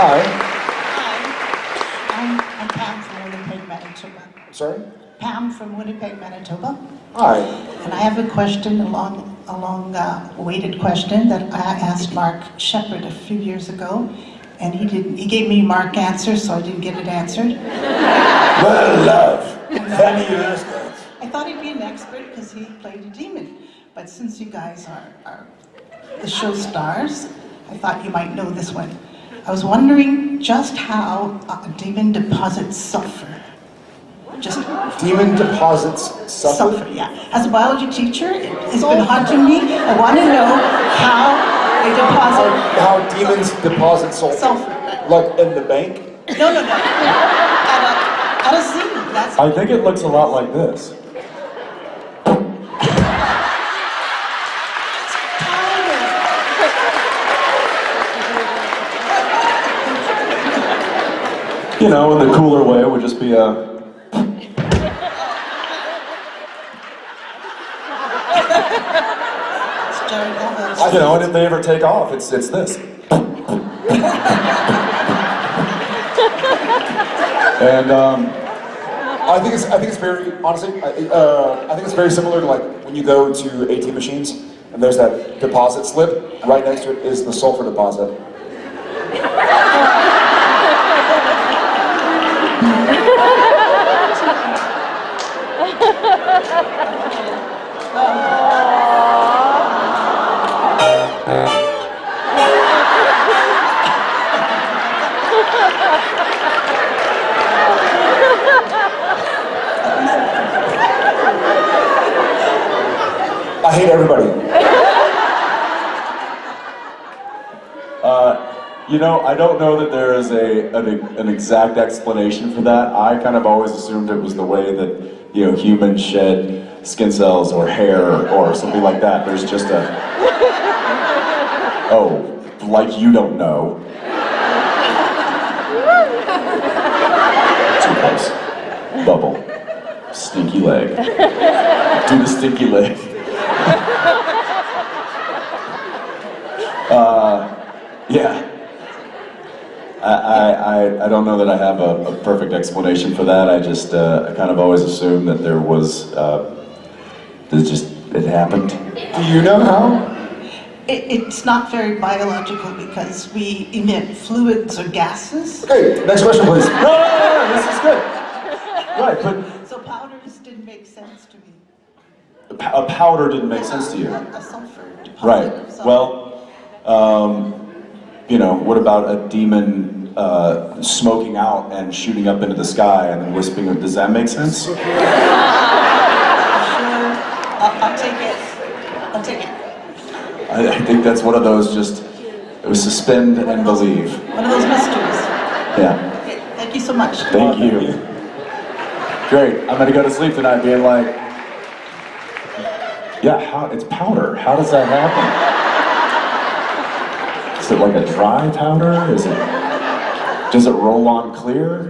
Hi. Hi, I'm, I'm Pam from Winnipeg, Manitoba. Sorry? Pam from Winnipeg, Manitoba. Hi. And I have a question, a long, a long uh, weighted question that I asked Mark Sheppard a few years ago. And he didn't, he gave me Mark answer, so I didn't get it answered. Well, love. Funny you ask that. I thought he'd be an expert because he played a demon. But since you guys are, are the show stars, I thought you might know this one. I was wondering just how a demon deposits sulfur. Just Demon deposits sulfur. sulfur, yeah. As a biology teacher, it has been hard haunting me. I want to know how they deposit How demons deposit sulfur. sulfur. Like in the bank? No, no, no. At a, at a scene, that's I think it looks a lot like this. Know, in the cooler way, it would just be a... I don't know, and if they ever take off, it's it's this. and um, I think it's I think it's very honestly I, uh, I think it's very similar to like when you go to ATM machines and there's that deposit slip right next to it is the sulfur deposit. I hate everybody. Uh, you know, I don't know that there is a an, an exact explanation for that. I kind of always assumed it was the way that you know humans shed skin cells or hair or something like that. There's just a oh, like you don't know. Too close. Bubble. Stinky leg. Do the stinky leg. Uh, yeah. I, I, I- I don't know that I have a, a perfect explanation for that. I just, uh, I kind of always assumed that there was, uh, it just, it happened. Do you know how? It, it's not very biological because we emit fluids or gases. Okay, next question please. No, no, no, no, this is good. Right, but So powders didn't make sense to me. A powder didn't make sense to you. A a sulfur deposit. Right. of sulfur. Well, um, you know, what about a demon uh, smoking out and shooting up into the sky and then whispering? Does that make sense? Sure. I'll, I'll take it. I'll take it. I, I think that's one of those just it was suspend and believe. One of those mysteries. Yeah. Okay, thank you so much. Thank you. Great. I'm gonna go to sleep tonight being like, yeah, how it's powder. How does that happen? Is it like a dry powder? Is it does it roll on clear?